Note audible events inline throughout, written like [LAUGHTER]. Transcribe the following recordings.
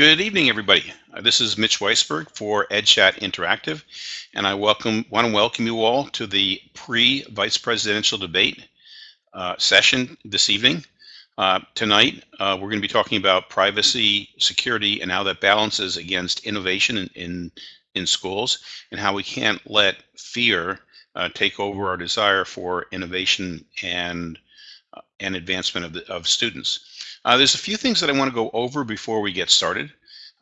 Good evening, everybody. Uh, this is Mitch Weisberg for EdChat Interactive, and I welcome want to welcome you all to the pre-vice presidential debate uh, session this evening. Uh, tonight, uh, we're going to be talking about privacy, security, and how that balances against innovation in, in, in schools, and how we can't let fear uh, take over our desire for innovation and uh, and advancement of, the, of students. Uh, there's a few things that I want to go over before we get started.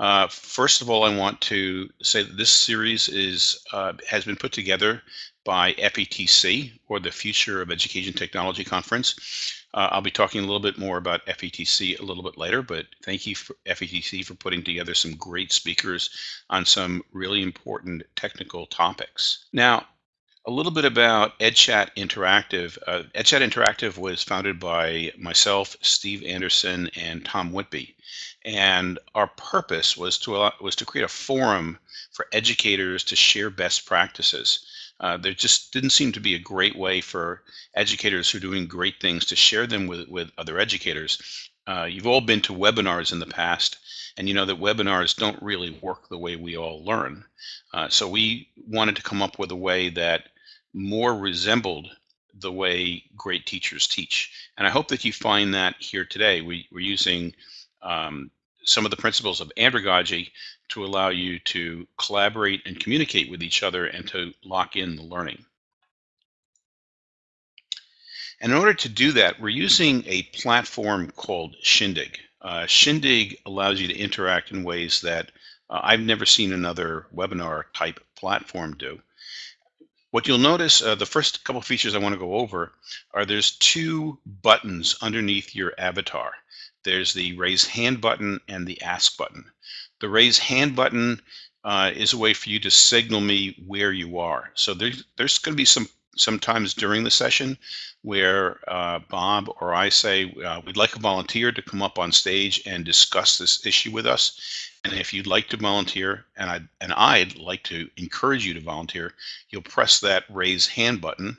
Uh, first of all, I want to say that this series is uh, has been put together by FETC, or the Future of Education Technology Conference. Uh, I'll be talking a little bit more about FETC a little bit later, but thank you for FETC for putting together some great speakers on some really important technical topics. Now, a little bit about EdChat Interactive. Uh, EdChat Interactive was founded by myself, Steve Anderson, and Tom Whitby. And our purpose was to allow, was to create a forum for educators to share best practices. Uh, there just didn't seem to be a great way for educators who are doing great things to share them with, with other educators. Uh, you've all been to webinars in the past, and you know that webinars don't really work the way we all learn. Uh, so we wanted to come up with a way that more resembled the way great teachers teach. And I hope that you find that here today. We, we're using um, some of the principles of andragogy to allow you to collaborate and communicate with each other and to lock in the learning. And in order to do that, we're using a platform called Shindig. Uh, Shindig allows you to interact in ways that uh, I've never seen another webinar type platform do. What you'll notice, uh, the first couple features I want to go over are there's two buttons underneath your avatar. There's the raise hand button and the ask button. The raise hand button uh, is a way for you to signal me where you are. So there's, there's going to be some sometimes during the session where uh, Bob or I say uh, we'd like a volunteer to come up on stage and discuss this issue with us. And if you'd like to volunteer, and I'd, and I'd like to encourage you to volunteer, you'll press that raise hand button,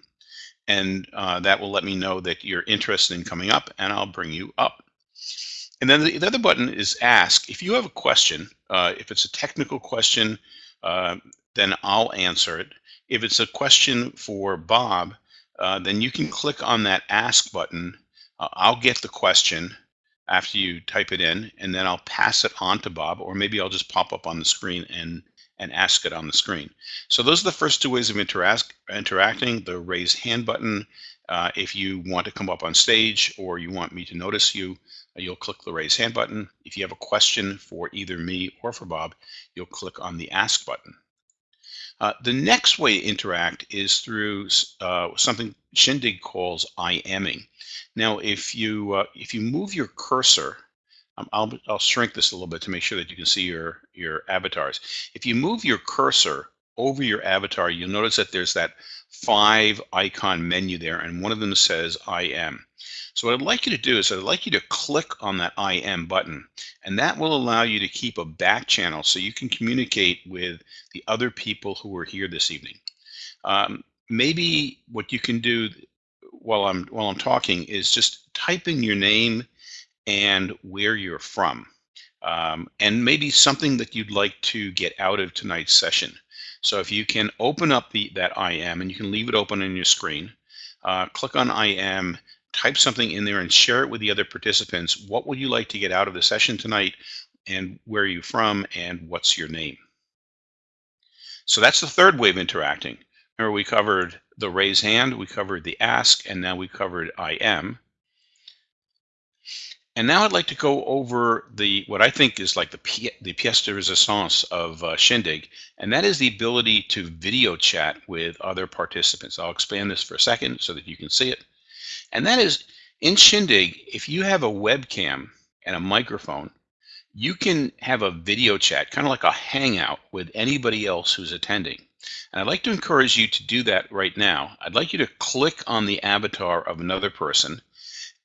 and uh, that will let me know that you're interested in coming up, and I'll bring you up. And then the, the other button is ask. If you have a question, uh, if it's a technical question, uh, then I'll answer it. If it's a question for Bob, uh, then you can click on that ask button. Uh, I'll get the question after you type it in, and then I'll pass it on to Bob, or maybe I'll just pop up on the screen and and ask it on the screen. So those are the first two ways of interact, interacting, the raise hand button. Uh, if you want to come up on stage or you want me to notice you, uh, you'll click the raise hand button. If you have a question for either me or for Bob, you'll click on the ask button. Uh, the next way to interact is through uh, something Shindig calls IMing. Now, if you uh, if you move your cursor, um, I'll I'll shrink this a little bit to make sure that you can see your your avatars. If you move your cursor over your avatar, you'll notice that there's that five icon menu there, and one of them says I am. So what I'd like you to do is I'd like you to click on that I am button, and that will allow you to keep a back channel so you can communicate with the other people who are here this evening. Um, maybe what you can do while I'm while I'm talking is just type in your name and where you're from, um, and maybe something that you'd like to get out of tonight's session. So if you can open up the that IM and you can leave it open on your screen, uh, click on IM, type something in there and share it with the other participants. What would you like to get out of the session tonight and where are you from and what's your name? So that's the third way of interacting. Remember we covered the raise hand, we covered the ask, and now we covered IM. And now I'd like to go over the what I think is like the the pièce de résistance of uh, Shindig, and that is the ability to video chat with other participants. I'll expand this for a second so that you can see it. And that is in Shindig, if you have a webcam and a microphone, you can have a video chat, kind of like a hangout with anybody else who's attending. And I'd like to encourage you to do that right now. I'd like you to click on the avatar of another person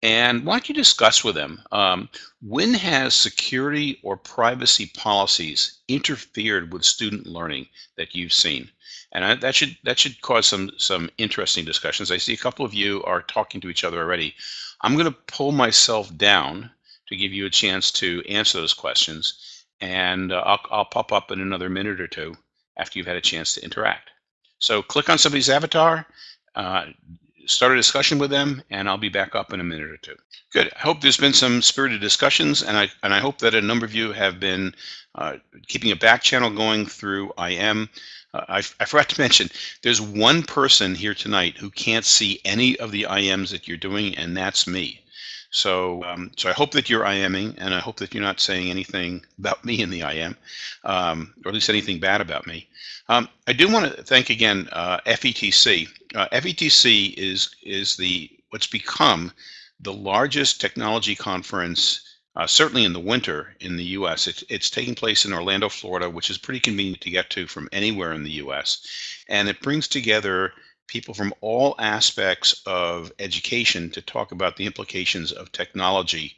and why don't you discuss with them um, when has security or privacy policies interfered with student learning that you've seen? And I, that should that should cause some some interesting discussions. I see a couple of you are talking to each other already. I'm going to pull myself down to give you a chance to answer those questions. and uh, I'll, I'll pop up in another minute or two after you've had a chance to interact. So click on somebody's avatar, uh, start a discussion with them, and I'll be back up in a minute or two. Good. I hope there's been some spirited discussions, and I and I hope that a number of you have been uh, keeping a back channel going through IM. Uh, I, I forgot to [LAUGHS] mention, there's one person here tonight who can't see any of the IMs that you're doing, and that's me. So, um, so I hope that you're IMing, and I hope that you're not saying anything about me in the IM, um, or at least anything bad about me. Um, I do want to thank again uh, FETC. Uh, FETC is is the what's become the largest technology conference, uh, certainly in the winter in the U.S. It's, it's taking place in Orlando, Florida, which is pretty convenient to get to from anywhere in the U.S. And it brings together people from all aspects of education to talk about the implications of technology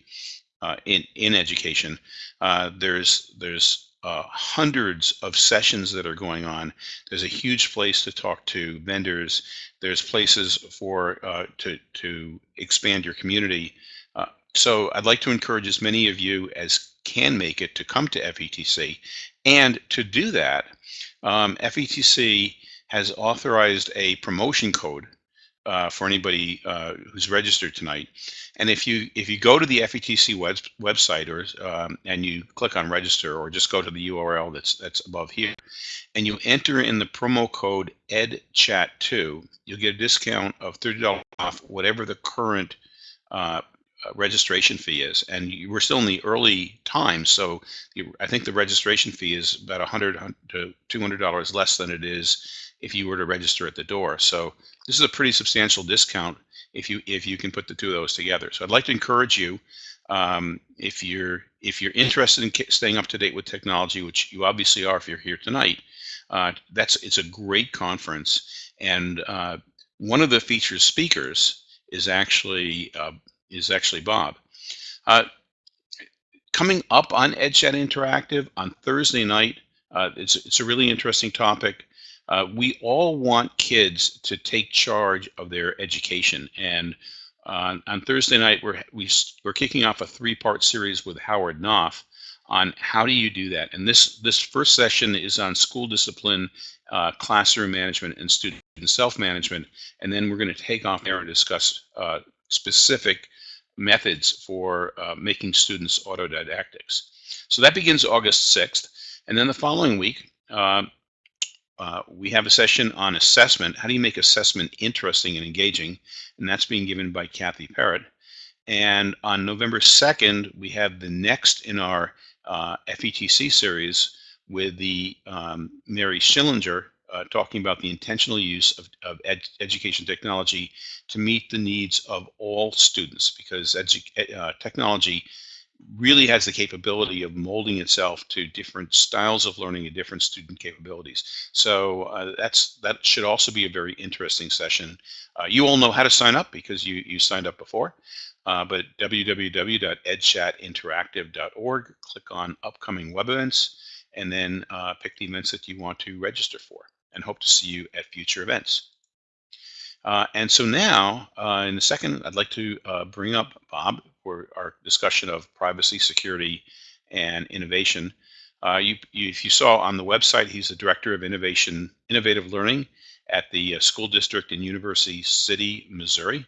uh, in in education. Uh, there's there's uh, hundreds of sessions that are going on. There's a huge place to talk to vendors. There's places for uh, to to expand your community. Uh, so I'd like to encourage as many of you as can make it to come to FETC, and to do that, um, FETC has authorized a promotion code uh, for anybody uh, who's registered tonight. And if you if you go to the FETC web, website or um, and you click on register or just go to the URL that's that's above here, and you enter in the promo code EdChat2, you'll get a discount of thirty dollars off whatever the current uh, registration fee is. And you, we're still in the early times, so you, I think the registration fee is about 100 to 200 dollars less than it is if you were to register at the door. So this is a pretty substantial discount if you if you can put the two of those together. So I'd like to encourage you um, if you're if you're interested in staying up to date with technology, which you obviously are if you're here tonight. Uh, that's it's a great conference, and uh, one of the featured speakers is actually uh, is actually Bob. Uh, coming up on EdChat Interactive on Thursday night, uh, it's it's a really interesting topic. Uh, we all want kids to take charge of their education. And uh, on Thursday night, we're, we, we're kicking off a three-part series with Howard Knopf on how do you do that. And this, this first session is on school discipline, uh, classroom management, and student self-management. And then we're going to take off there and discuss uh, specific methods for uh, making students autodidactics. So that begins August 6th. And then the following week, uh, uh, we have a session on assessment. How do you make assessment interesting and engaging? And that's being given by Kathy Parrott. And on November 2nd, we have the next in our uh, FETC series with the um, Mary Schillinger uh, talking about the intentional use of, of ed education technology to meet the needs of all students because uh, technology really has the capability of molding itself to different styles of learning and different student capabilities. So uh, that's that should also be a very interesting session. Uh, you all know how to sign up because you, you signed up before, uh, but www.edchatinteractive.org, click on upcoming web events, and then uh, pick the events that you want to register for and hope to see you at future events. Uh, and so now, uh, in a second, I'd like to bring up Bob for our discussion of privacy, security, and innovation. Uh, you, you, if you saw on the website, he's the Director of Innovation, Innovative Learning at the uh, School District in University City, Missouri.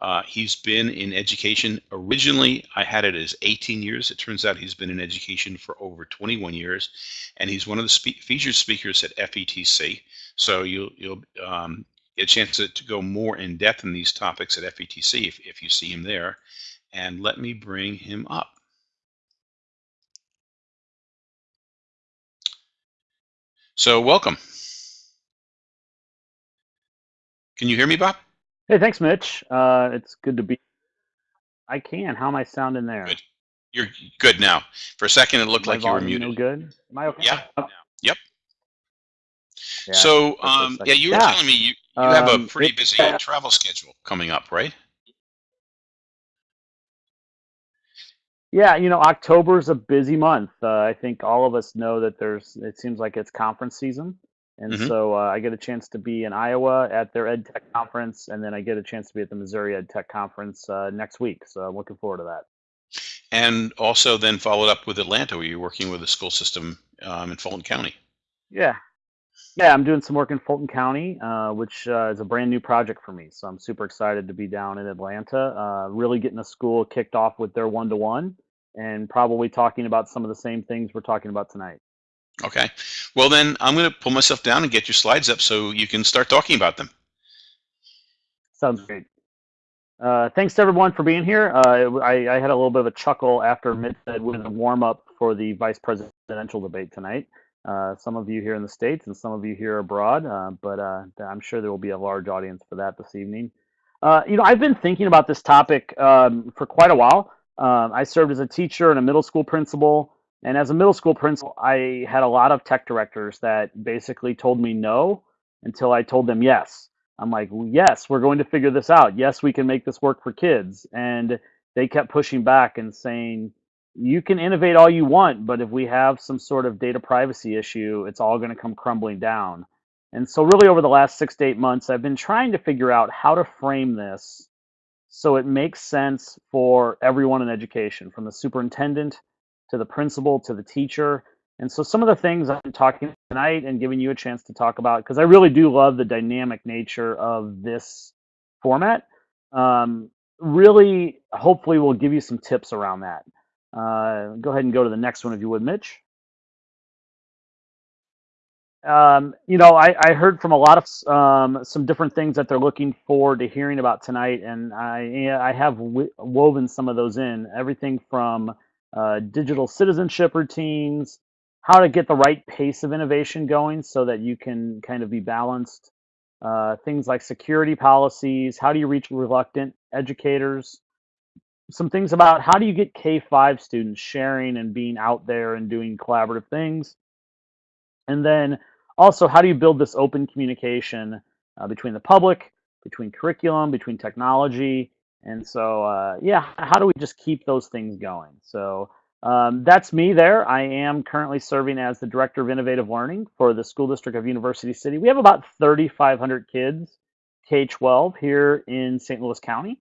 Uh, he's been in education. Originally, I had it as 18 years. It turns out he's been in education for over 21 years, and he's one of the spe featured speakers at FETC. So you'll, you'll um, get a chance to, to, go more in depth in these topics at FETC if, if you see him there and let me bring him up. So welcome. Can you hear me, Bob? Hey, thanks, Mitch. Uh, it's good to be. I can. How am I sounding there? Good. You're good now. For a second, it looked My like you were muted. No good. Am I okay? Yeah. Yep. Yeah, so, um, yeah, you were yeah. telling me you, you have a um, pretty busy travel schedule coming up, right? Yeah, you know, October is a busy month. Uh, I think all of us know that there's. It seems like it's conference season, and mm-hmm. so uh, I get a chance to be in Iowa at their Ed Tech conference, and then I get a chance to be at the Missouri Ed Tech conference uh, next week. So I'm looking forward to that. and also then followed up with Atlanta, where you're working with a school system um, in Fulton County. Yeah. Yeah, I'm doing some work in Fulton County, uh, which uh, is a brand new project for me. So I'm super excited to be down in Atlanta, uh, really getting the school kicked off with their one to one and probably talking about some of the same things we're talking about tonight. Okay. Well, then I'm going to pull myself down and get your slides up so you can start talking about them. Sounds great. Uh, thanks to everyone for being here. Uh, I, I, had a little bit of a chuckle after Mitch said with a warm up for the vice presidential debate tonight. Uh, some of you here in the States and some of you here abroad, uh, but uh, I'm sure there will be a large audience for that this evening. Uh, you know, I've been thinking about this topic um, for quite a while. Um, I served as a teacher and a middle school principal. And as a middle school principal, I had a lot of tech directors that basically told me no until I told them yes. I'm like, yes, we're going to figure this out. Yes, we can make this work for kids. And they kept pushing back and saying, you can innovate all you want, but if we have some sort of data privacy issue, it's all going to come crumbling down. And so, really, over the last six to eight months, I've been trying to figure out how to frame this so it makes sense for everyone in education, from the superintendent to the principal to the teacher. And so some of the things I'm talking tonight and giving you a chance to talk about, because I really do love the dynamic nature of this format, um, really hopefully will give you some tips around that. Uh, go ahead and go to the next one if you would, Mitch. Um, you know, I, I, heard from a lot of um, some different things that they're looking forward to hearing about tonight, and I I have woven some of those in. Everything from uh, digital citizenship routines, how to get the right pace of innovation going so that you can kind of be balanced. Uh, things like security policies, how do you reach reluctant educators? Some things about how do you get K 5 students sharing and being out there and doing collaborative things. And then also, how do you build this open communication uh, between the public, between curriculum, between technology? And so, uh, yeah, how do we just keep those things going? So um, that's me there. I am currently serving as the Director of Innovative Learning for the School District of University City. We have about 3,500 kids, K-12, here in St. Louis County.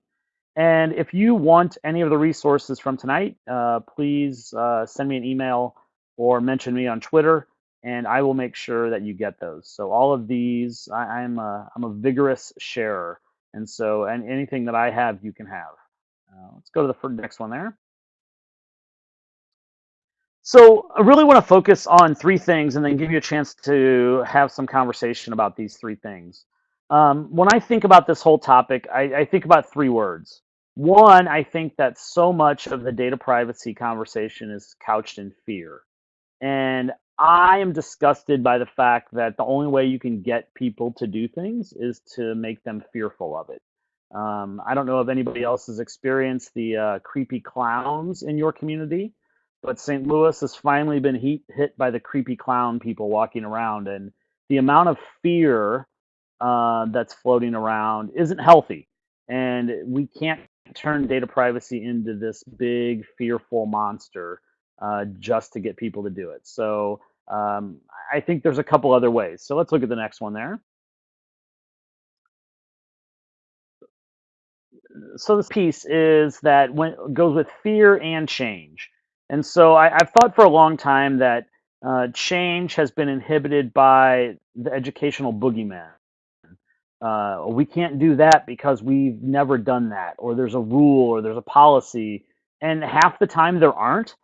And if you want any of the resources from tonight, uh, please uh, send me an email or mention me on Twitter and I will make sure that you get those. So all of these, I, am a, I'm a vigorous sharer, and so and anything that I have, you can have. Uh, let's go to the next one there. So I really want to focus on three things and then give you a chance to have some conversation about these three things. Um, when I think about this whole topic, I, I think about three words. One, I think that so much of the data privacy conversation is couched in fear. And I am disgusted by the fact that the only way you can get people to do things is to make them fearful of it. Um, I don't know if anybody else has experienced the uh, creepy clowns in your community, but St. Louis has finally been heat, hit by the creepy clown people walking around, and the amount of fear uh, that's floating around isn't healthy. And we can't turn data privacy into this big, fearful monster uh, just to get people to do it. So um, I think there's a couple other ways. So let's look at the next one there. So this piece is that when goes with fear and change. And so I, have thought for a long time that uh, change has been inhibited by the educational boogeyman. Uh, we can't do that because we've never done that, or there's a rule, or there's a policy. And half the time there aren't.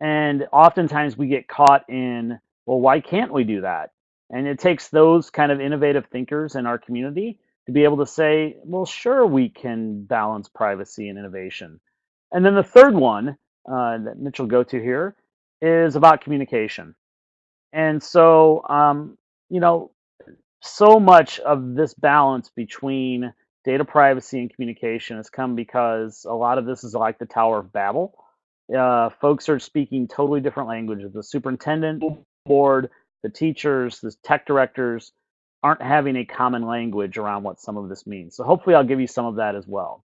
And oftentimes we get caught in, well, why can't we do that? And it takes those kind of innovative thinkers in our community to be able to say, well, sure, we can balance privacy and innovation. And then the third one uh, that Mitch will go to here is about communication. And so, um, you know, so much of this balance between data privacy and communication has come because a lot of this is like the Tower of Babel uh, folks are speaking totally different languages. The superintendent board, the teachers, the tech directors aren't having a common language around what some of this means. So hopefully I'll give you some of that as well.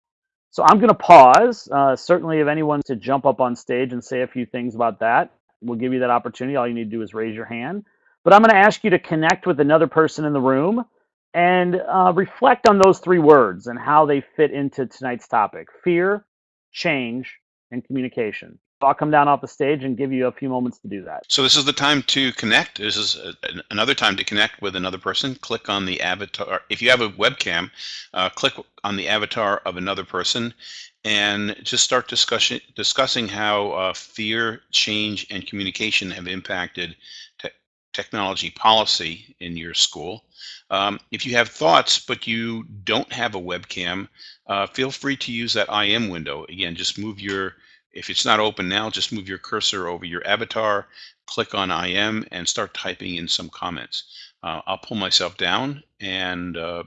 So I'm going to pause. Uh, certainly if anyone to jump up on stage and say a few things about that, we'll give you that opportunity. All you need to do is raise your hand. But I'm going to ask you to connect with another person in the room and uh, reflect on those three words and how they fit into tonight's topic. Fear, change, and communication. I'll come down off the stage and give you a few moments to do that. So this is the time to connect. This is a, another time to connect with another person. Click on the avatar. If you have a webcam, uh, click on the avatar of another person and just start discussion, discussing how uh, fear, change, and communication have impacted te technology policy in your school. Um, if you have thoughts, but you don't have a webcam, uh, feel free to use that IM window. Again, just move your if it's not open now, just move your cursor over your avatar, click on IM, and start typing in some comments. Uh, I'll pull myself down, and uh,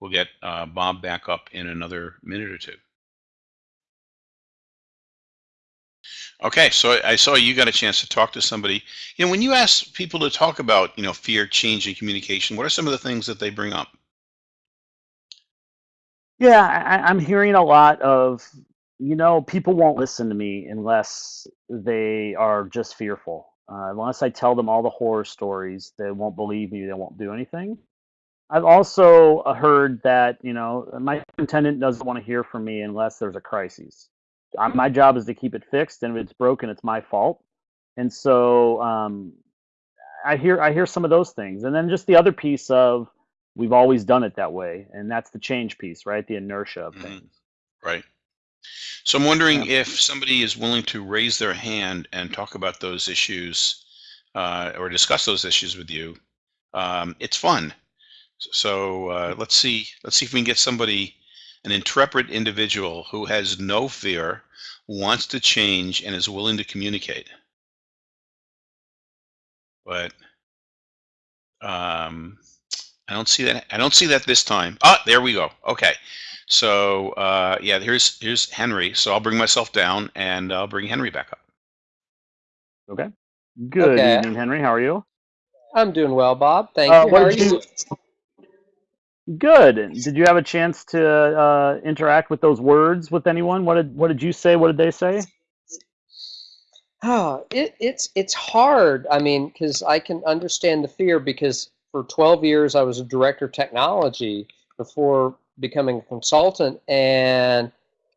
we'll get uh, Bob back up in another minute or two. Okay, so I saw you got a chance to talk to somebody. You know, when you ask people to talk about, you know, fear, change, and communication, what are some of the things that they bring up? Yeah, I, I'm hearing a lot of you know, people won't listen to me unless they are just fearful. Uh, unless I tell them all the horror stories, they won't believe me. They won't do anything. I've also uh, heard that you know my superintendent doesn't want to hear from me unless there's a crisis. My job is to keep it fixed, and if it's broken, it's my fault. And so um, I hear I hear some of those things, and then just the other piece of we've always done it that way, and that's the change piece, right? The inertia of Mhm. things. Right. So I'm wondering Yeah. if somebody is willing to raise their hand and talk about those issues uh, or discuss those issues with you. Um, it's fun. So uh, let's see. Let's see if we can get somebody, an intrepid individual who has no fear, wants to change, and is willing to communicate. But um, I don't see that. I don't see that this time. Ah, there we go. Okay. So uh, yeah, here's here's Henry. So I'll bring myself down and I'll bring Henry back up. Okay. Good Okay. evening, Henry. How are you? I'm doing well, Bob. Thank Uh, you. How are did you? Good. Did you have a chance to uh, interact with those words with anyone? What did What did you say? What did they say? Oh, it, it's it's hard. I mean, because I can understand the fear because for 12 years I was a director of technology before becoming a consultant, and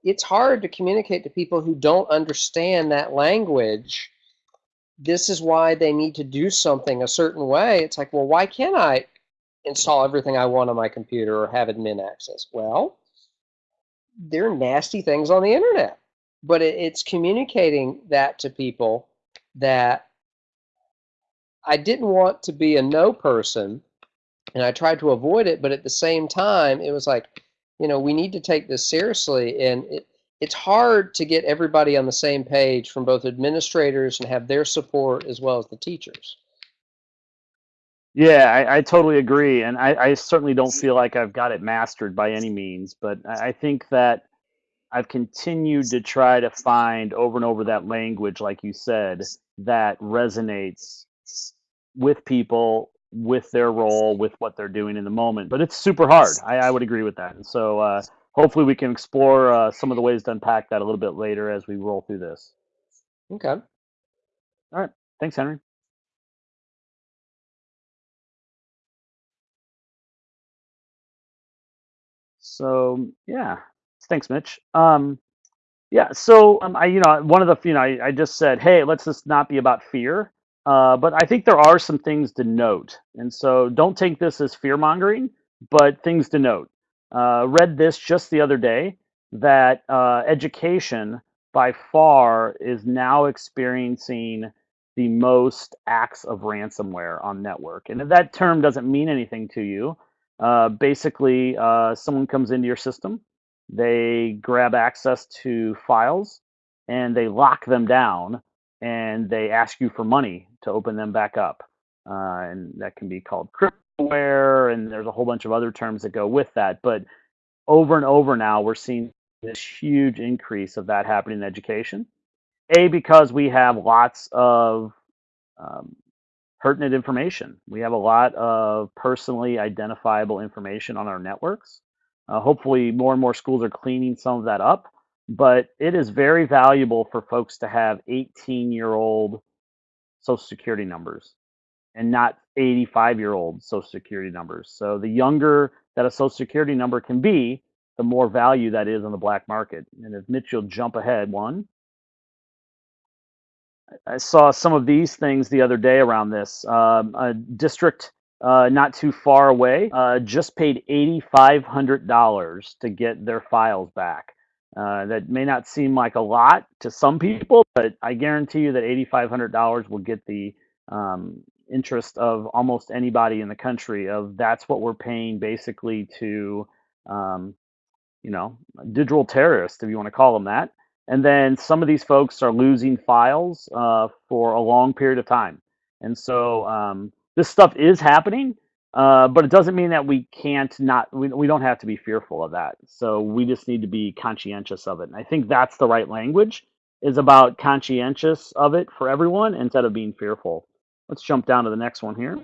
it's hard to communicate to people who don't understand that language. This is why they need to do something a certain way. It's like, well, why can't I install everything I want on my computer or have admin access? Well, there are nasty things on the internet but it, it's communicating that to people that I didn't want to be a no person and I tried to avoid it, but at the same time, it was like, you know, we need to take this seriously. And it, it's hard to get everybody on the same page from both administrators and have their support as well as the teachers. Yeah, I, I totally agree, and I, I certainly don't feel like I've got it mastered by any means. But I, I think that I've continued to try to find over and over that language, like you said, that resonates with people, with their role, with what they're doing in the moment. But it's super hard. I, I would agree with that. And so uh, hopefully we can explore uh, some of the ways to unpack that a little bit later as we roll through this. Okay. All right. Thanks, Henry. So yeah, thanks, Mitch. Um, yeah, so um, I, you know, one of the, you know, I, I just said, hey, let's just not be about fear. Uh, but I think there are some things to note, and so don't take this as fear mongering, but things to note. Uh, read this just the other day that uh, education by far is now experiencing the most acts of ransomware on network, and that term doesn't mean anything to you, uh, basically uh, someone comes into your system they grab access to files and they lock them down and they ask you for money to open them back up. Uh, and that can be called cryptoware, and there's a whole bunch of other terms that go with that. But over and over now, we're seeing this huge increase of that happening in education. A, because we have lots of um, pertinent information. We have a lot of personally identifiable information on our networks. Uh, hopefully, more and more schools are cleaning some of that up, but it is very valuable for folks to have 18 year old social security numbers and not 85 year old social security numbers. So, the younger that a social security number can be, the more value that is on the black market. And if Mitch will jump ahead one, I saw some of these things the other day around this. Um, a district uh, not too far away uh, just paid $8,500 to get their files back. Uh, that may not seem like a lot to some people, but I guarantee you that $8,500 will get the um, interest of almost anybody in the country. Of that's what we're paying basically to, um, you know, digital terrorists, if you want to call them that. And then some of these folks are losing files uh, for a long period of time. And so um, this stuff is happening, uh, but it doesn't mean that we can't not, we, we don't have to be fearful of that. So we just need to be conscientious of it. And I think that's the right language is about conscientious of it for everyone instead of being fearful. Let's jump down to the next one here.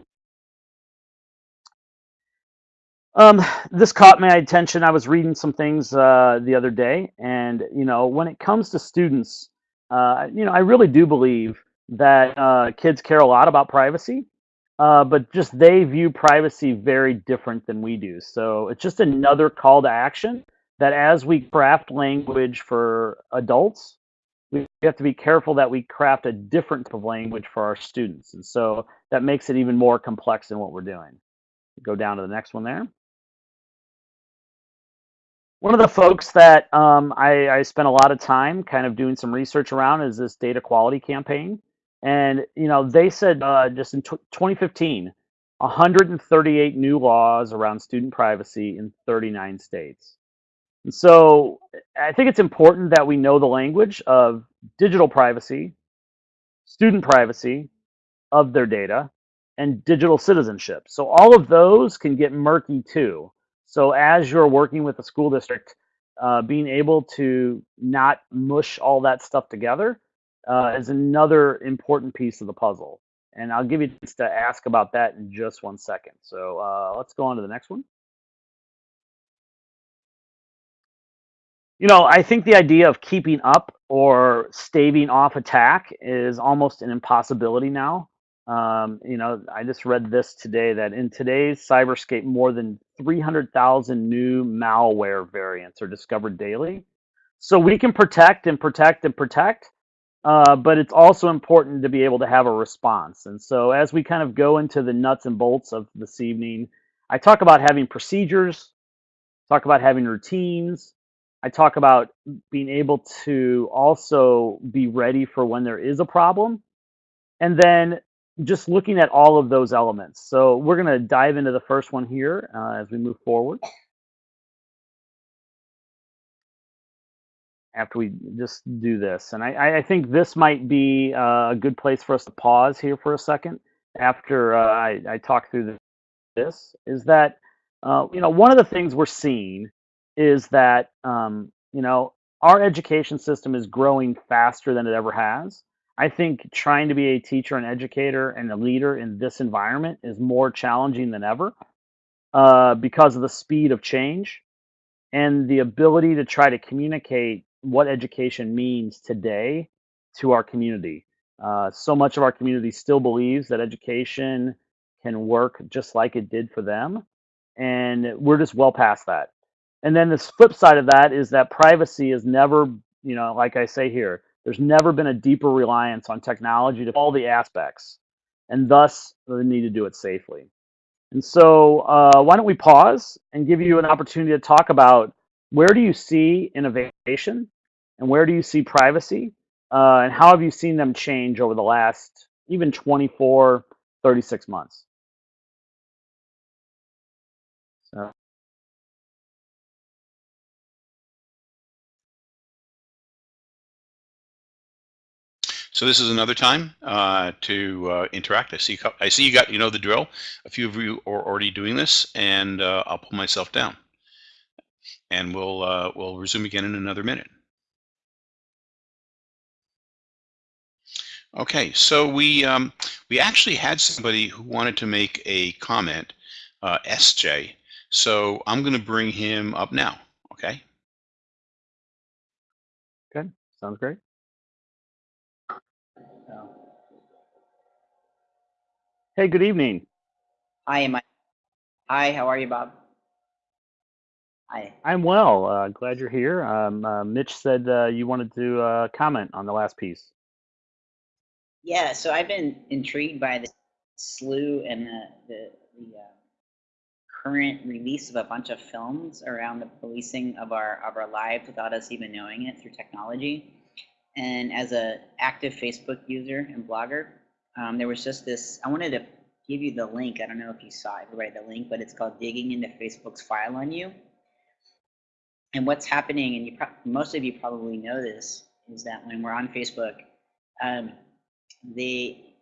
Um, this caught my attention. I was reading some things uh, the other day, and you know, when it comes to students, uh, you know, I really do believe that uh, kids care a lot about privacy, uh, but just they view privacy very different than we do. So it's just another call to action that as we craft language for adults, we have to be careful that we craft a different type of language for our students, and so that makes it even more complex in what we're doing. Go down to the next one there. One of the folks that um, I, I spent a lot of time kind of doing some research around is this data quality campaign. And, you know, they said uh, just in 2015, 138 new laws around student privacy in 39 states. And so I think it's important that we know the language of digital privacy, student privacy of their data, and digital citizenship. So all of those can get murky too. So as you're working with the school district, uh, being able to not mush all that stuff together uh, is another important piece of the puzzle. And I'll give you chance to ask about that in just one second. So uh, let's go on to the next one. You know, I think the idea of keeping up or staving off attack is almost an impossibility now. Um, you know, I just read this today that in today's cyberscape, more than 300,000 new malware variants are discovered daily. So we can protect and protect and protect, uh, but it's also important to be able to have a response. And so as we kind of go into the nuts and bolts of this evening, I talk about having procedures, talk about having routines. I talk about being able to also be ready for when there is a problem. And then just looking at all of those elements. So we're going to dive into the first one here uh, as we move forward. After we just do this. And I, I think this might be uh, a good place for us to pause here for a second after uh, I, I, talk through this, is that, uh, you know, one of the things we're seeing is that, um, you know, our education system is growing faster than it ever has. I think trying to be a teacher and educator and a leader in this environment is more challenging than ever uh, because of the speed of change and the ability to try to communicate what education means today to our community. Uh, so much of our community still believes that education can work just like it did for them. And we're just well past that. And then the flip side of that is that privacy is never, you know, like I say here, there's never been a deeper reliance on technology to all the aspects, and thus the need to do it safely. And so, uh, why don't we pause and give you an opportunity to talk about where do you see innovation and where do you see privacy, uh, and how have you seen them change over the last even 24, 36 months? So this is another time uh, to uh, interact. I see, I see you got, you know the drill. A few of you are already doing this, and uh, I'll pull myself down. And we'll uh, we'll resume again in another minute. Okay, so we um, we actually had somebody who wanted to make a comment, uh, SJ. So I'm going to bring him up now. Okay. Okay, sounds great. Hey, good evening. Hi, am I? Hi, how are you, Bob? Hi. I'm well. Uh, glad you're here. Um, uh, Mitch said uh, you wanted to uh, comment on the last piece. Yeah, so I've been intrigued by the slew and the the, the uh, current release of a bunch of films around the policing of our of our lives without us even knowing it through technology. And as a active Facebook user and blogger, um, there was just this. I wanted to give you the link. I don't know if you saw it, right? The link, but it's called "Digging into Facebook's File on You." And what's happening, and you most of you probably know this, is that when we're on Facebook, um, they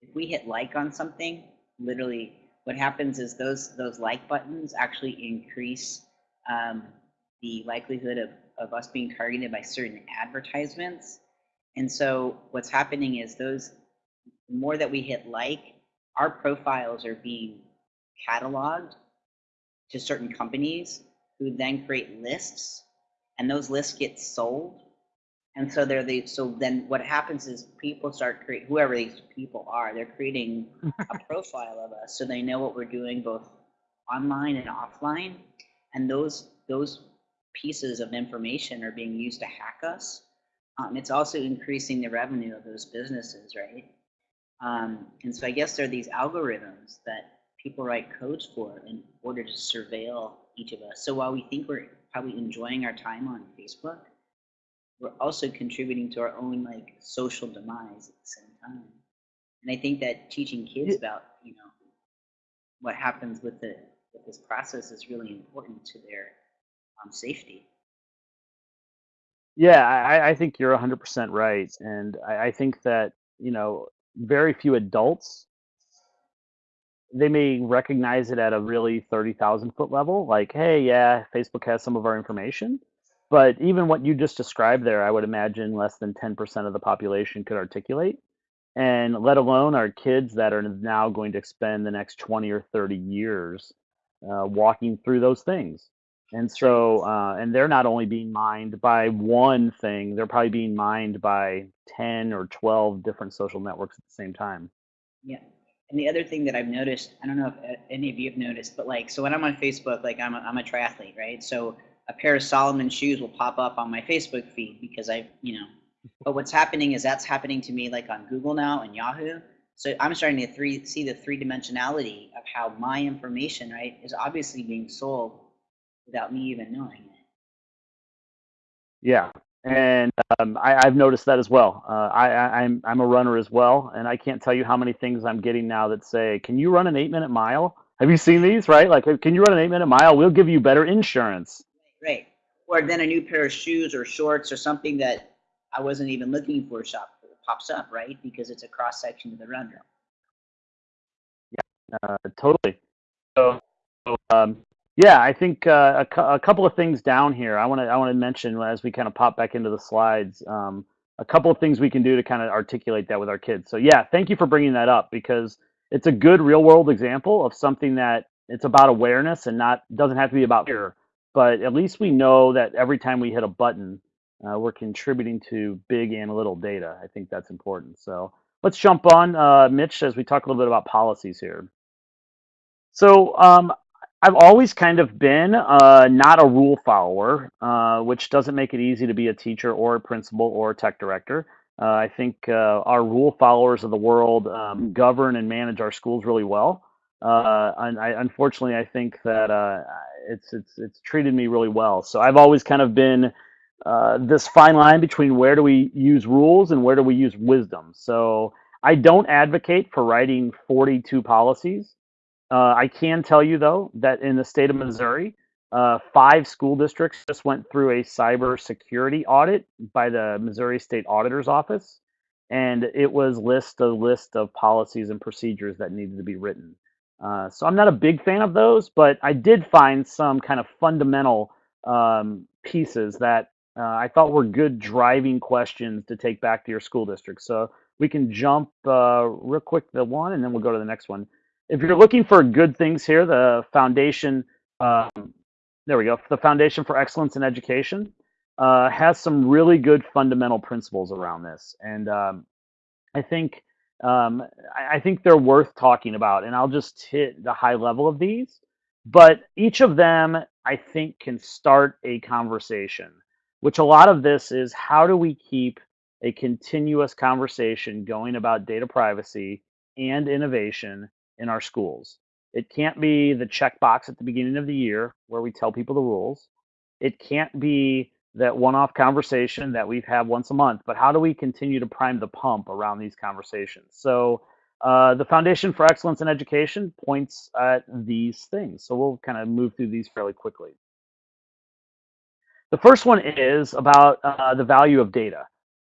if we hit like on something, literally what happens is those those like buttons actually increase um, the likelihood of, of us being targeted by certain advertisements. And so what's happening is those the more that we hit like, our profiles are being cataloged to certain companies who then create lists and those lists get sold. And so they're the so then what happens is people start create whoever these people are they're creating [LAUGHS] a profile of us so they know what we're doing both online and offline. And those those pieces of information are being used to hack us. Um, it's also increasing the revenue of those businesses right um, and so i guess there are these algorithms that people write codes for in order to surveil each of us so while we think we're probably enjoying our time on facebook we're also contributing to our own like social demise at the same time. And I think that teaching kids about you know what happens with the with this process is really important to their um, safety. Yeah, I, I think you're 100% right. And I, I think that, you know, very few adults, they may recognize it at a really 30,000 foot level. Like, hey, yeah, Facebook has some of our information. But even what you just described there, I would imagine less than 10% of the population could articulate. And let alone our kids that are now going to spend the next 20 or 30 years uh, walking through those things. And so, uh, and they're not only being mined by one thing, they're probably being mined by 10 or 12 different social networks at the same time. Yeah. And the other thing that I've noticed, I don't know if uh, any of you have noticed, but like, so when I'm on Facebook, like I'm a, I'm a triathlete, right? So a pair of Salomon shoes will pop up on my Facebook feed because I, you know, but what's happening is that's happening to me like on Google now and Yahoo. So I'm starting to three, see the three dimensionality of how my information, right, is obviously being sold without me even knowing it. Yeah. And um, I, I've noticed that as well. Uh, I, I, I'm, I'm a runner as well. And I can't tell you how many things I'm getting now that say, can you run an eight minute mile? Have you seen these, right? Like, can you run an eight minute mile? We'll give you better insurance. Right. Or then a new pair of shoes or shorts or something that I wasn't even looking for shop pops up, right? Because it's a cross section of the runner. Uh, totally. So, so, um, yeah, I think uh, a, cou- a couple of things down here. I want to I want to mention as we kind of pop back into the slides. Um, a couple of things we can do to kind of articulate that with our kids. So yeah, thank you for bringing that up because it's a good real world example of something that it's about awareness and not doesn't have to be about fear. But at least we know that every time we hit a button, uh, we're contributing to big and little data. I think that's important. So let's jump on, uh, Mitch, as we talk a little bit about policies here. So um, I've always kind of been uh, not a rule follower, uh, which doesn't make it easy to be a teacher or a principal or a tech director. Uh, I think uh, our rule followers of the world um, govern and manage our schools really well. Uh, and I, unfortunately, I think that uh, it's it's it's treated me really well. So I've always kind of been this fine line between where do we use rules and where do we use wisdom. So I don't advocate for writing 42 policies. Uh, I can tell you though that in the state of Missouri, uh, five school districts just went through a cybersecurity audit by the Missouri State Auditor's Office, and it was list a list of policies and procedures that needed to be written. Uh, so I'm not a big fan of those, but I did find some kind of fundamental um, pieces that uh, I thought were good driving questions to take back to your school district. So we can jump uh, real quick to one, and then we'll go to the next one if you're looking for good things here, the foundation, um, there we go, the Foundation for Excellence in Education uh, has some really good fundamental principles around this, and um, I think um, I, I think they're worth talking about. And I'll just hit the high level of these, but each of them I think can start a conversation. Which a lot of this is how do we keep a continuous conversation going about data privacy and innovation in our schools. It can't be the checkbox at the beginning of the year where we tell people the rules. It can't be that one-off conversation that we've had once a month, but how do we continue to prime the pump around these conversations? So uh, the Foundation for Excellence in Education points at these things. So we'll kind of move through these fairly quickly. The first one is about uh, the value of data.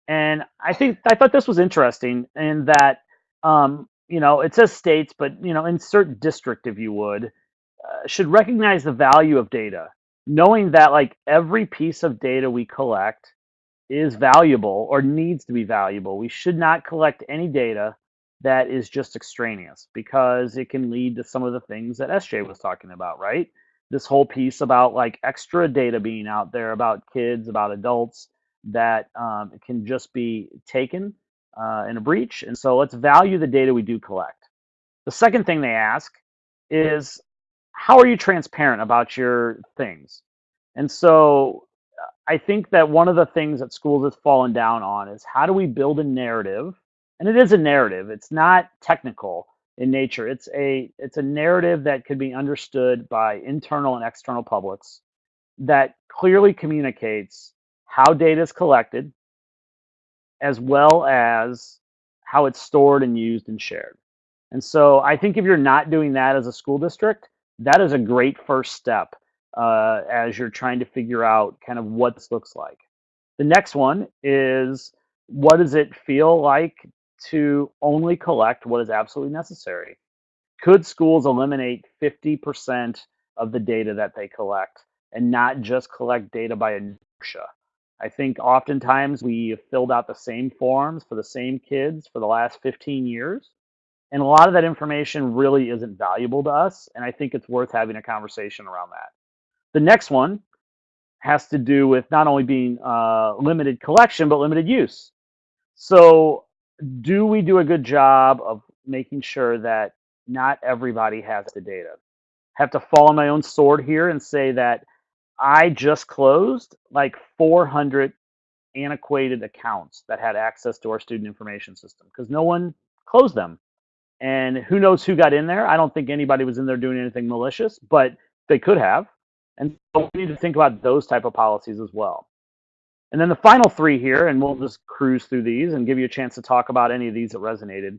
And I think I thought this was interesting in that, um, you know, it says states, but, you know, insert district if you would, uh, should recognize the value of data, knowing that like every piece of data we collect is valuable or needs to be valuable. We should not collect any data that is just extraneous because it can lead to some of the things that SJ was talking about, right? This whole piece about like extra data being out there about kids, about adults that um, can just be taken uh, in a breach. And so let's value the data we do collect. The second thing they ask is how are you transparent about your things? And so I think that one of the things that schools has fallen down on is how do we build a narrative and it is a narrative. It's not technical in nature. It's a it's a narrative that could be understood by internal and external publics that clearly communicates how data is collected as well as how it's stored and used and shared. And so I think if you're not doing that as a school district, that is a great first step uh, as you're trying to figure out kind of what this looks like. The next one is what does it feel like to only collect what is absolutely necessary. Could schools eliminate 50% of the data that they collect and not just collect data by inertia? I think oftentimes we have filled out the same forms for the same kids for the last 15 years. And a lot of that information really isn't valuable to us. And I think it's worth having a conversation around that. The next one has to do with not only being uh, limited collection, but limited use. So do we do a good job of making sure that not everybody has the data? have to fall on my own sword here and say that I just closed like 400 antiquated accounts that had access to our student information system because no one closed them. And who knows who got in there? I don't think anybody was in there doing anything malicious, but they could have. And so we need to think about those type of policies as well. And then the final three here, and we'll just cruise through these and give you a chance to talk about any of these that resonated.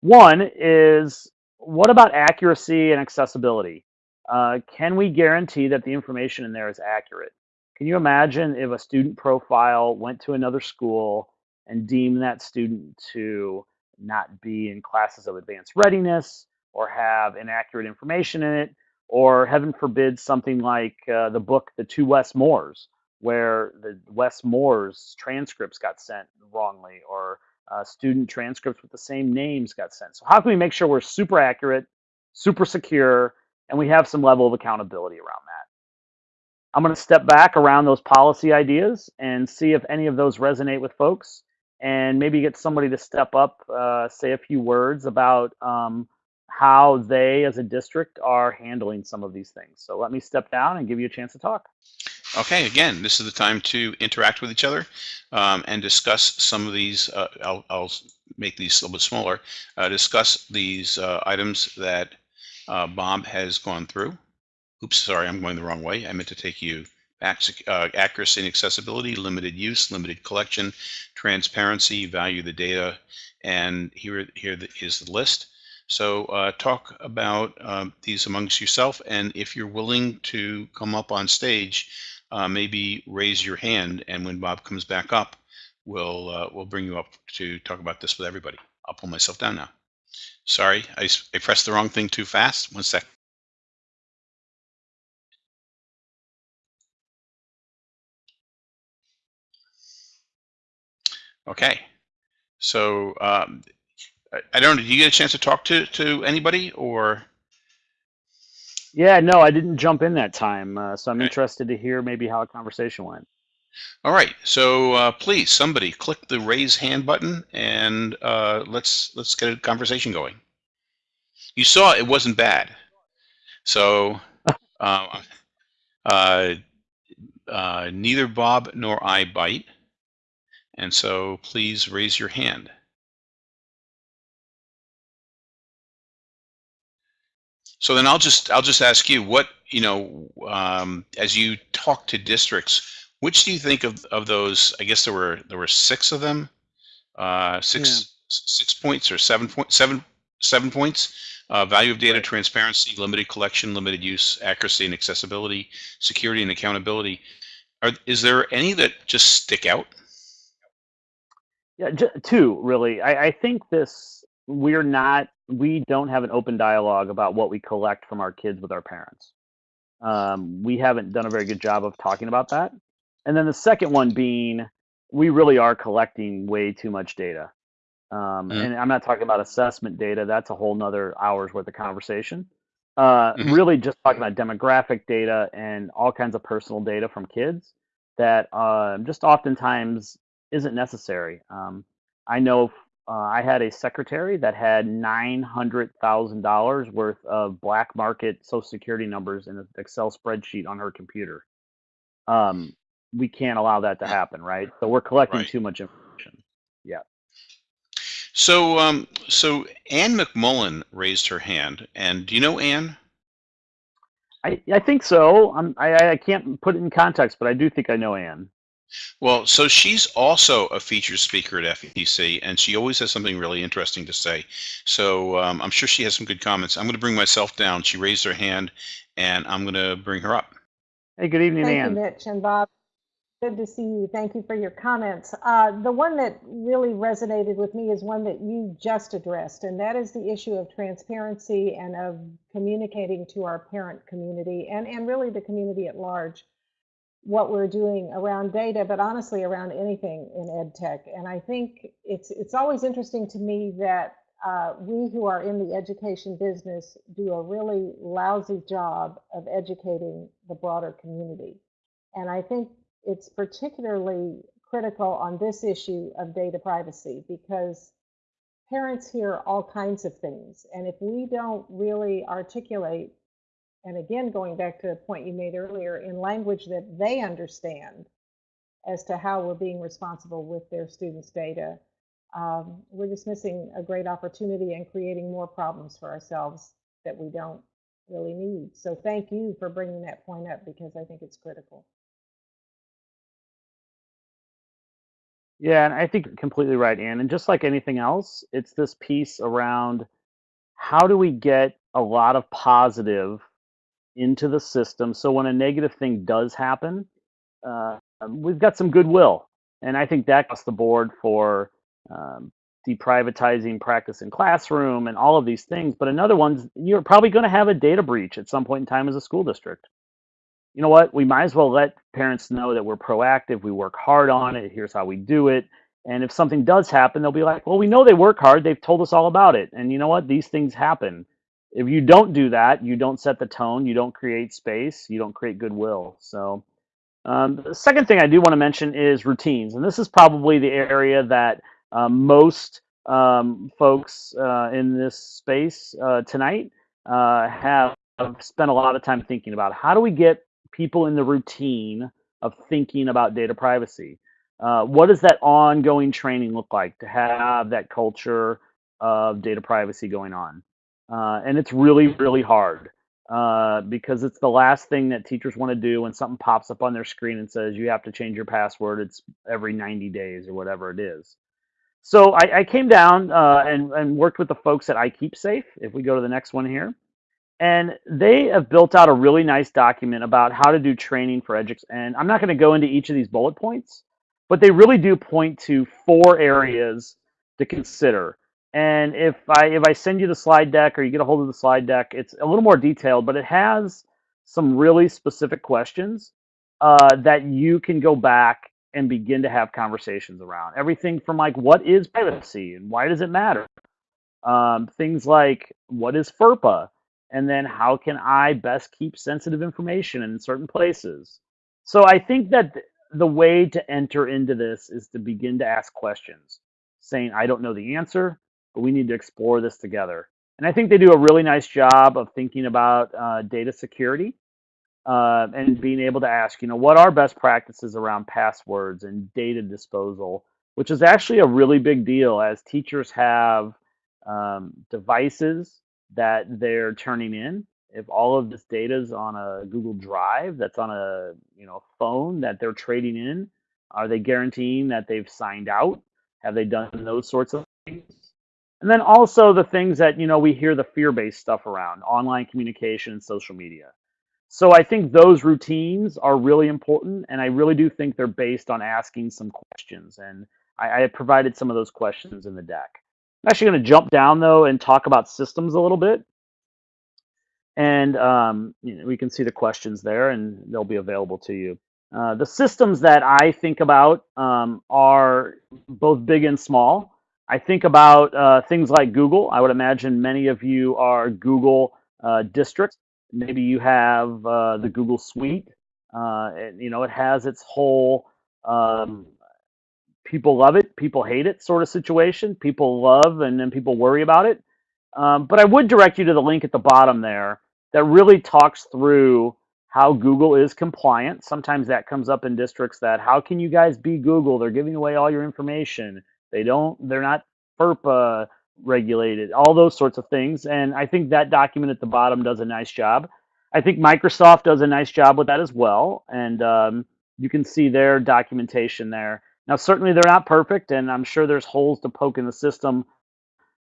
One is what about accuracy and accessibility? Uh, can we guarantee that the information in there is accurate? Can you imagine if a student profile went to another school and deemed that student to not be in classes of advanced readiness or have inaccurate information in it, or heaven forbid, something like uh, the book The Two Wes Moores, where the Wes Moore's transcripts got sent wrongly or uh, student transcripts with the same names got sent. So how can we make sure we're super accurate, super secure, and we have some level of accountability around that? I'm going to step back around those policy ideas and see if any of those resonate with folks and maybe get somebody to step up, uh, say a few words about um, how they as a district are handling some of these things. So let me step down and give you a chance to talk. Okay, again, this is the time to interact with each other um, and discuss some of these. Uh, I'll, I'll, make these a little bit smaller. Uh, discuss these uh, items that uh, Bob has gone through. Oops, sorry, I'm going the wrong way. I meant to take you back. Uh, accuracy and accessibility, limited use, limited collection, transparency, value the data, and here, here is the list. So uh, talk about um, these amongst yourself, and if you're willing to come up on stage, uh, maybe raise your hand, and when Bob comes back up, we'll uh, we'll bring you up to talk about this with everybody. I'll pull myself down now. Sorry, I, I pressed the wrong thing too fast. One sec. Okay, so um, I, I don't know. Did you get a chance to talk to to anybody or? Yeah, no, I didn't jump in that time, uh, so I'm Okay. interested to hear maybe how a conversation went. All right, so uh, please, somebody click the raise hand button and uh, let's let's get a conversation going. You saw it wasn't bad, so [LAUGHS] uh, uh, uh, neither Bob nor I bite, And so please raise your hand. So then I'll just I'll just ask you what you know um, as you talk to districts, which do you think of of those? I guess there were there were six of them, uh, six Yeah. six points or seven point seven seven points. Uh, value of data Right. transparency, limited collection, limited use, accuracy and accessibility, security and accountability. Are, is there any that just stick out? Yeah, j- two really. I, I think this we're not we don't have an open dialogue about what we collect from our kids with our parents. Um, we haven't done a very good job of talking about that. And then the second one being we really are collecting way too much data. Um, Mhm. and I'm not talking about assessment data. That's a whole nother hour's worth of conversation. Uh, Mhm. Really just talking about demographic data and all kinds of personal data from kids that uh, just oftentimes isn't necessary. Um, I know uh, I had a secretary that had nine hundred thousand dollars worth of black market Social Security numbers in an Excel spreadsheet on her computer. Um, we can't allow that to happen, right? So we're collecting Right. too much information. Yeah. So um, so Anne McMullen raised her hand, and do you know Anne? I, I think so. I'm, I, I can't put it in context, but I do think I know Anne. Well, so she's also a featured speaker at FETC, and she always has something really interesting to say. So um, I'm sure she has some good comments. I'm going to bring myself down. She raised her hand, and I'm going to bring her up. Hey, good evening, Thank Anne. you, Mitch and Bob. Good to see you. Thank you for your comments. Uh, the one that really resonated with me is one that you just addressed, and that is the issue of transparency and of communicating to our parent community and, and really the community at large what we're doing around data, but honestly around anything in ed tech. And I think it's it's always interesting to me that uh, we who are in the education business do a really lousy job of educating the broader community. And I think it's particularly critical on this issue of data privacy because parents hear all kinds of things. And if we don't really articulate, and again, going back to a point you made earlier, in language that they understand as to how we're being responsible with their students' data, um, we're just missing a great opportunity and creating more problems for ourselves that we don't really need. So thank you for bringing that point up because I think it's critical. Yeah, and I think you're completely right, Anne. And just like anything else, it's this piece around how do we get a lot of positive into the system so when a negative thing does happen, uh, we've got some goodwill. And I think that across the board for um, deprivatizing practice in classroom and all of these things. But another one's you're probably going to have a data breach at some point in time as a school district. You know what? We might as well let parents know that we're proactive, we work hard on it, here's how we do it. And if something does happen, they'll be like, well, we know they work hard, they've told us all about it. And you know what? These things happen. If you don't do that, you don't set the tone, you don't create space, you don't create goodwill. So, um, the second thing I do want to mention is routines. And this is probably the area that um, most um, folks uh, in this space uh, tonight uh, have spent a lot of time thinking about. How do we get people in the routine of thinking about data privacy? Uh, what does that ongoing training look like to have that culture of data privacy going on? Uh, and it's really, really hard uh, because it's the last thing that teachers want to do when something pops up on their screen and says you have to change your password. It's every 90 days or whatever it is. So I, I came down uh, and, and worked with the folks at iKeepSafe. If we go to the next one here, and they have built out a really nice document about how to do training for educators. And I'm not going to go into each of these bullet points, but they really do point to four areas to consider. And if I if I send you the slide deck or you get a hold of the slide deck, it's a little more detailed, but it has some really specific questions uh, that you can go back and begin to have conversations around. Everything from like what is privacy and why does it matter? Um, things like what is FERPA? And then how can I best keep sensitive information in certain places? So I think that th- the way to enter into this is to begin to ask questions, saying, I don't know the answer, but we need to explore this together. And I think they do a really nice job of thinking about uh, data security uh, and being able to ask, you know, what are best practices around passwords and data disposal which is actually a really big deal as teachers have um, devices that they're turning in. If all of this data is on a Google Drive, that's on a you know phone that they're trading in, are they guaranteeing that they've signed out? Have they done those sorts of things? And then also the things that you know we hear the fear-based stuff around online communication and social media. So I think those routines are really important, and I really do think they're based on asking some questions. And I, I provided some of those questions in the deck. I'm actually going to jump down though and talk about systems a little bit. And um, you know, we can see the questions there, and they'll be available to you. Uh, the systems that I think about um, are both big and small. I think about uh, things like Google. I would imagine many of you are Google uh, districts. Maybe you have uh, the Google Suite. Uh, you know, it has its whole um, people love it, people hate it sort of situation. People love and then people worry about it. Um, but I would direct you to the link at the bottom there that really talks through how Google is compliant. Sometimes that comes up in districts that how can you guys be Google? They're giving away all your information. They don't. They're not FERPA regulated. All those sorts of things. And I think that document at the bottom does a nice job. I think Microsoft does a nice job with that as well. And um, you can see their documentation there. Now, certainly they're not perfect, and I'm sure there's holes to poke in the system,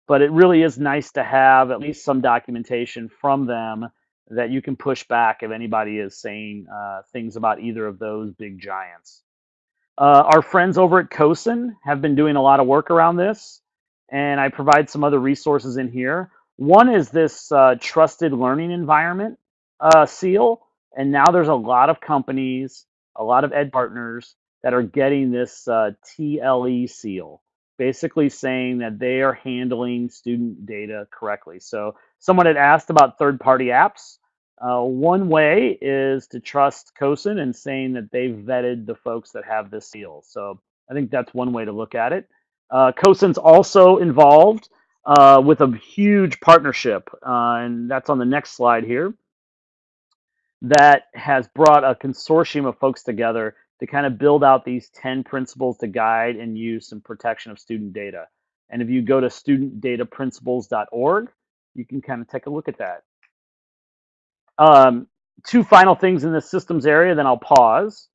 but it really is nice to have at least some documentation from them that you can push back if anybody is saying uh, things about either of those big giants. Uh, our friends over at CoSN have been doing a lot of work around this, and I provide some other resources in here. One is this uh, trusted learning environment uh, seal, and now there's a lot of companies, a lot of ed partners that are getting this uh, TLE seal, basically saying that they are handling student data correctly. So someone had asked about third-party apps. Uh, one way is to trust CoSN and saying that they've vetted the folks that have this seal. So I think that's one way to look at it. Uh, CoSN's also involved uh, with a huge partnership, uh, and that's on the next slide here, that has brought a consortium of folks together to kind of build out these 10 principles to guide and use some protection of student data. And if you go to studentdataprinciples.org, you can kind of take a look at that. Um, two final things in the systems area, then I'll pause.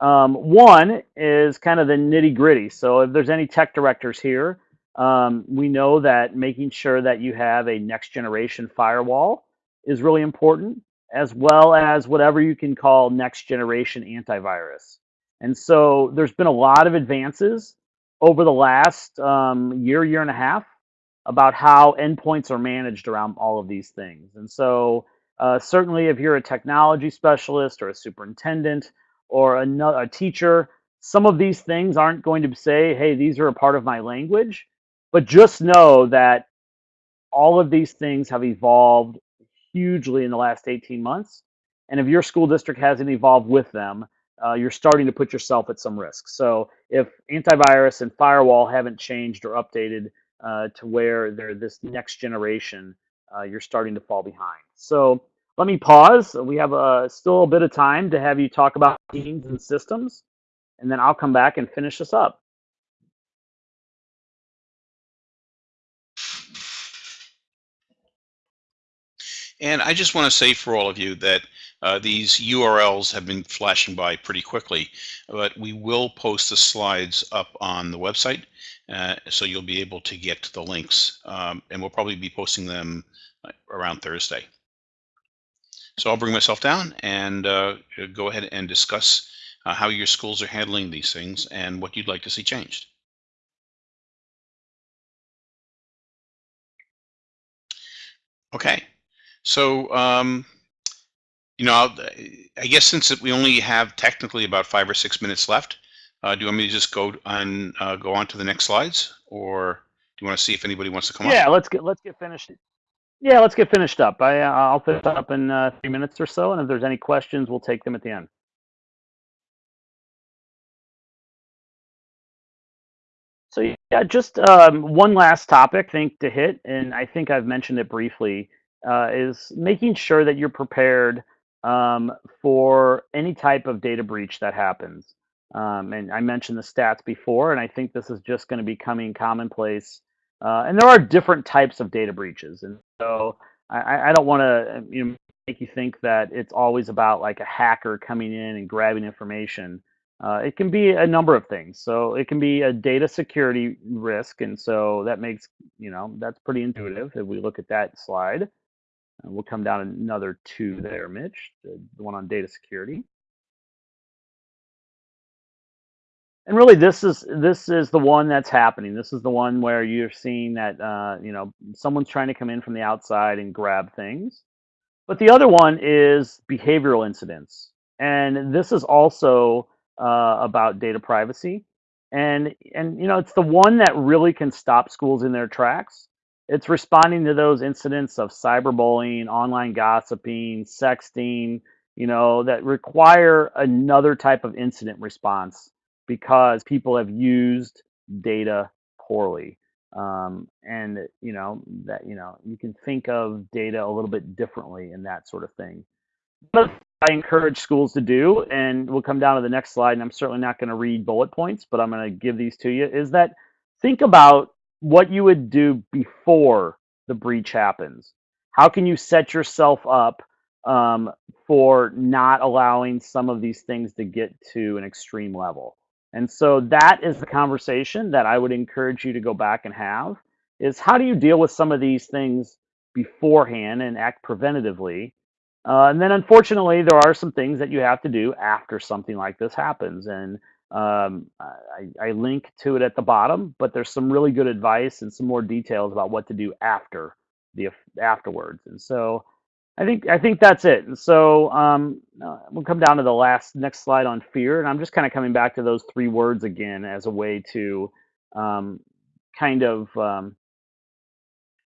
Um, one is kind of the nitty gritty. So if there's any tech directors here, um, we know that making sure that you have a next generation firewall is really important as well as whatever you can call next generation antivirus. And so there's been a lot of advances over the last um, year, year and a half about how endpoints are managed around all of these things. And so uh, certainly if you're a technology specialist or a superintendent or a, a teacher, some of these things aren't going to say, hey, these are a part of my language. But just know that all of these things have evolved hugely in the last 18 months. And if your school district hasn't evolved with them, uh, you're starting to put yourself at some risk. So if antivirus and firewall haven't changed or updated uh, to where they're this next generation, uh, you're starting to fall behind. So let me pause. We have uh, still a bit of time to have you talk about teams and systems, and then I'll come back and finish this up. And I just want to say for all of you that uh, these URLs have been flashing by pretty quickly, but we will post the slides up on the website, uh, so you'll be able to get to the links. Um, and we'll probably be posting them uh, around Thursday. So I'll bring myself down and uh, go ahead and discuss uh, how your schools are handling these things and what you'd like to see changed. Okay, so, um, you know, I guess since we only have technically about five or six minutes left, uh, do you want me to just go on uh, go on to the next slides, or do you want to see if anybody wants to come yeah, on? let's get let's get finished. Yeah, let's get finished up. I uh, I'll finish up in uh, three minutes or so, and if there's any questions, we'll take them at the end. So yeah, just um, one last topic, think, to hit, and I think I've mentioned it briefly uh, is making sure that you're prepared um, for any type of data breach that happens. Um, and I mentioned the stats before, and I think this is just going to be becoming commonplace. Uh, and there are different types of data breaches, and so I, I don't want to you know make you think that it's always about like a hacker coming in and grabbing information. Uh, it can be a number of things. So it can be a data security risk, and so that makes you know that's pretty intuitive if we look at that slide. Uh, we'll come down another two there, Mitch, the, the one on data security. And really, this is this is the one that's happening. This is the one where you're seeing that uh, you know someone's trying to come in from the outside and grab things. But the other one is behavioral incidents, and this is also uh, about data privacy. And and you know it's the one that really can stop schools in their tracks. It's responding to those incidents of cyberbullying, online gossiping, sexting, you know, that require another type of incident response because people have used data poorly. Um, and you know that you know you can think of data a little bit differently in that sort of thing. But I encourage schools to do, and we'll come down to the next slide. And I'm certainly not going to read bullet points, but I'm going to give these to you. Is that think about what you would do before the breach happens. How can you set yourself up um, for not allowing some of these things to get to an extreme level? And so that is the conversation that I would encourage you to go back and have is how do you deal with some of these things beforehand and act preventatively? Uh, and then unfortunately, there are some things that you have to do after something like this happens. And um, I, I link to it at the bottom, but there's some really good advice and some more details about what to do after the afterwards. And so I think I think that's it. And so um, uh, we'll come down to the last next slide on fear, and I'm just kind of coming back to those three words again as a way to um, kind of um,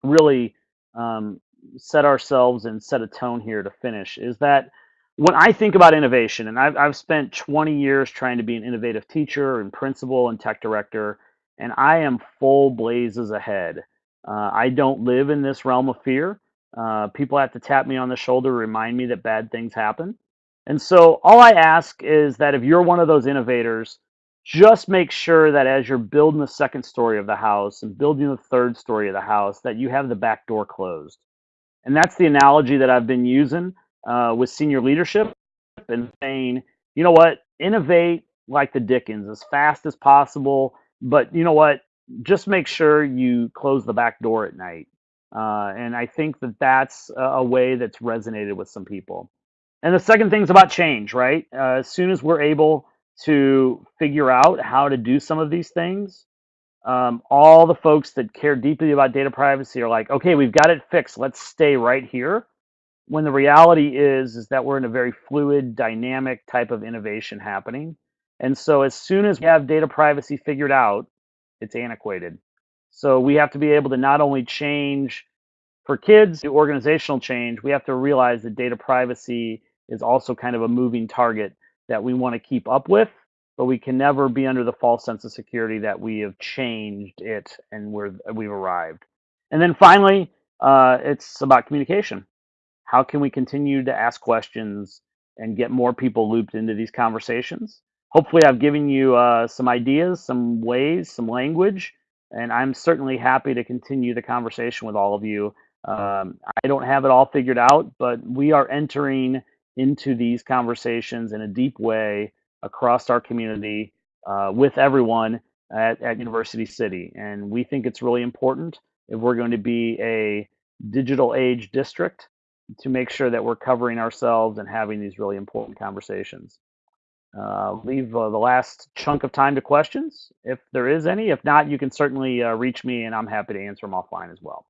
really um, set ourselves and set a tone here to finish. Is that when I think about innovation, and I've, I've spent 20 years trying to be an innovative teacher and principal and tech director, and I am full blazes ahead. Uh, I don't live in this realm of fear. Uh, people have to tap me on the shoulder, remind me that bad things happen. And so, all I ask is that if you're one of those innovators, just make sure that as you're building the second story of the house and building the third story of the house, that you have the back door closed. And that's the analogy that I've been using uh, with senior leadership and saying, you know what, innovate like the Dickens as fast as possible. But you know what, just make sure you close the back door at night. Uh, and I think that that's a way that's resonated with some people. And the second thing is about change, right? Uh, as soon as we're able to figure out how to do some of these things, um, all the folks that care deeply about data privacy are like, okay, we've got it fixed. Let's stay right here. When the reality is, is that we're in a very fluid, dynamic type of innovation happening. And so as soon as we have data privacy figured out, it's antiquated. So we have to be able to not only change for kids, the organizational change, we have to realize that data privacy is also kind of a moving target that we want to keep up with, but we can never be under the false sense of security that we have changed it and we're, we've arrived. And then finally, uh, it's about communication. How can we continue to ask questions and get more people looped into these conversations? Hopefully, I've given you uh, some ideas, some ways, some language and I'm certainly happy to continue the conversation with all of you. Um, I don't have it all figured out, but we are entering into these conversations in a deep way across our community uh, with everyone at, at University City. And we think it's really important if we're going to be a digital age district to make sure that we're covering ourselves and having these really important conversations. Uh, leave uh, the last chunk of time to questions if there is any. If not, you can certainly uh, reach me and I'm happy to answer them offline as well.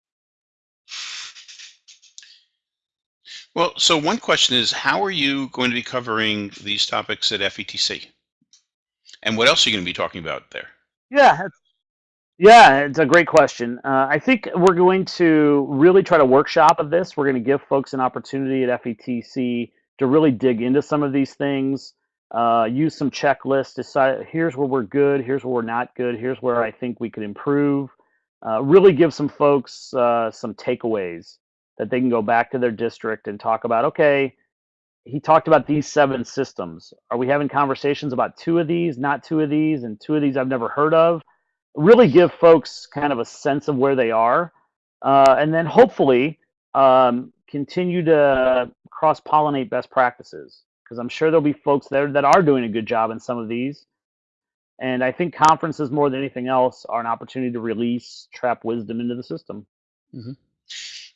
Well, so one question is, how are you going to be covering these topics at FETC? And what else are you going to be talking about there? Yeah, yeah, it's a great question. Uh, I think we're going to really try to workshop of this. We're going to give folks an opportunity at FETC to really dig into some of these things uh, use some checklists, decide here's where we're good, here's where we're not good, here's where I think we could improve. Uh, really give some folks uh, some takeaways that they can go back to their district and talk about, okay, he talked about these seven systems. Are we having conversations about two of these, not two of these, and two of these I've never heard of? Really give folks kind of a sense of where they are, uh, and then hopefully um, continue to cross pollinate best practices because I'm sure there'll be folks there that are doing a good job in some of these. And I think conferences, more than anything else, are an opportunity to release trap wisdom into the system.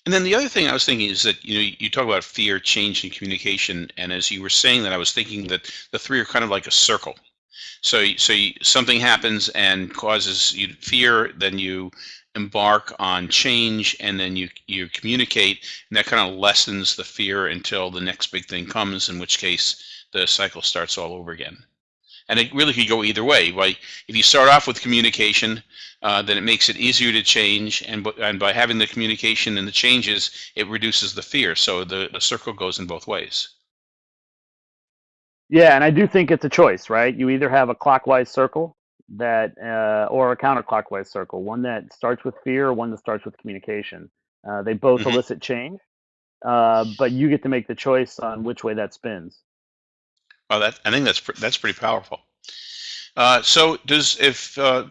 And then the other thing I was thinking is that you know you talk about fear, change, and communication, and as you were saying that, I was thinking that the three are kind of like a circle. So so you, something happens and causes you fear, then you embark on change, and then you you communicate, and that kind of lessens the fear until the next big thing comes, in which case the cycle starts all over again. And it really could go either way. Like if you start off with communication, uh, then it makes it easier to change, and and by having the communication and the changes, it reduces the fear. So the, the circle goes in both ways. Yeah, and I do think it's a choice, right? You either have a clockwise circle that, uh, or a counterclockwise circle, one that starts with fear, or one that starts with communication. Uh, they both Mhm. elicit change, uh, but you get to make the choice on which way that spins. Oh, that I think that's pr- that's pretty powerful. Uh, so does if uh,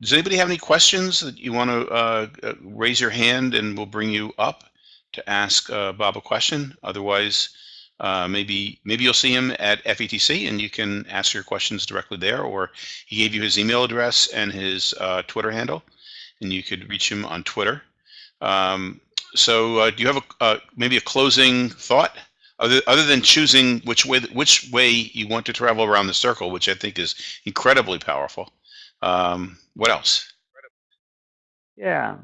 does anybody have any questions that you want to uh, uh, raise your hand and we'll bring you up to ask uh, Bob a question. Otherwise, uh, maybe maybe you'll see him at FETC and you can ask your questions directly there. Or he gave you his email address and his uh, Twitter handle, and you could reach him on Twitter. Um, so uh, do you have a uh, maybe a closing thought? other, other than choosing which way which way you want to travel around the circle, which I think is incredibly powerful. Um, what else? Yeah.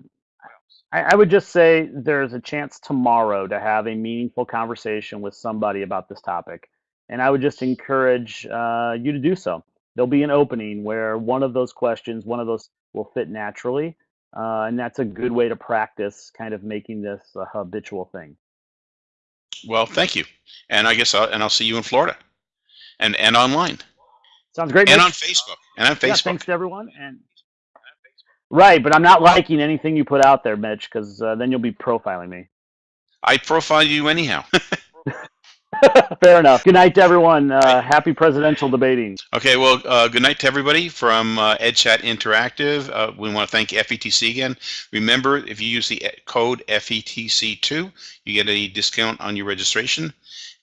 I, I would just say there's a chance tomorrow to have a meaningful conversation with somebody about this topic. And I would just encourage uh, you to do so. There'll be an opening where one of those questions, one of those will fit naturally. Uh, and that's a good way to practice kind of making this a habitual thing. Well, thank you, and I guess I'll, and I'll see you in Florida, and and online, Sounds great. and Mitch. on Facebook, and on Yeah, Facebook. thanks to everyone. And right, but I'm not liking anything you put out there, Mitch, because uh, then you'll be profiling me. I profile you anyhow. [LAUGHS] [LAUGHS] Fair enough. Good night to everyone. Uh, happy presidential debating. Okay, well, uh, good night to everybody from uh, EdChat Interactive. Uh, we want to thank FETC again. Remember, if you use the code FETC2, you get a discount on your registration.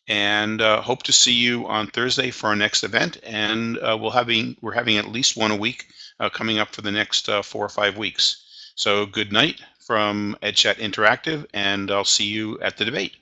And uh, hope to see you on Thursday for our next event. And uh, we'll having we're having at least one a week uh, coming up for the next uh, four or five weeks. So good night from EdChat Interactive, and I'll see you at the debate.